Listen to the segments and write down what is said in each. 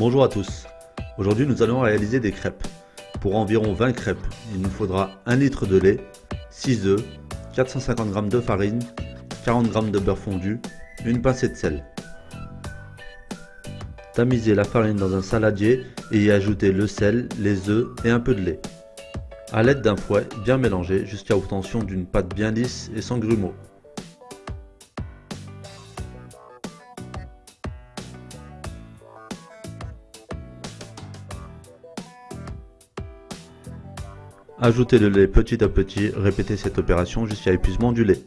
Bonjour à tous. Aujourd'hui nous allons réaliser des crêpes. Pour environ 20 crêpes, il nous faudra 1 litre de lait, 6 œufs, 450 g de farine, 40 g de beurre fondu, une pincée de sel. Tamisez la farine dans un saladier et y ajouter le sel, les œufs et un peu de lait. A l'aide d'un fouet, bien mélanger jusqu'à obtention d'une pâte bien lisse et sans grumeaux. Ajoutez le lait petit à petit, répétez cette opération jusqu'à épuisement du lait.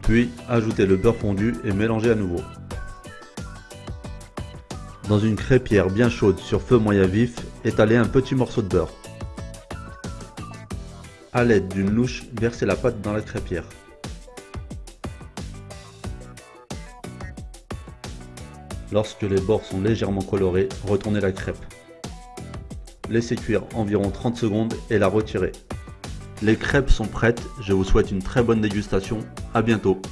Puis, ajoutez le beurre fondu et mélangez à nouveau. Dans une crêpière bien chaude sur feu moyen vif, étalez un petit morceau de beurre. A l'aide d'une louche, versez la pâte dans la crêpière. Lorsque les bords sont légèrement colorés, retournez la crêpe. Laissez cuire environ 30 secondes et la retirez. Les crêpes sont prêtes, je vous souhaite une très bonne dégustation, à bientôt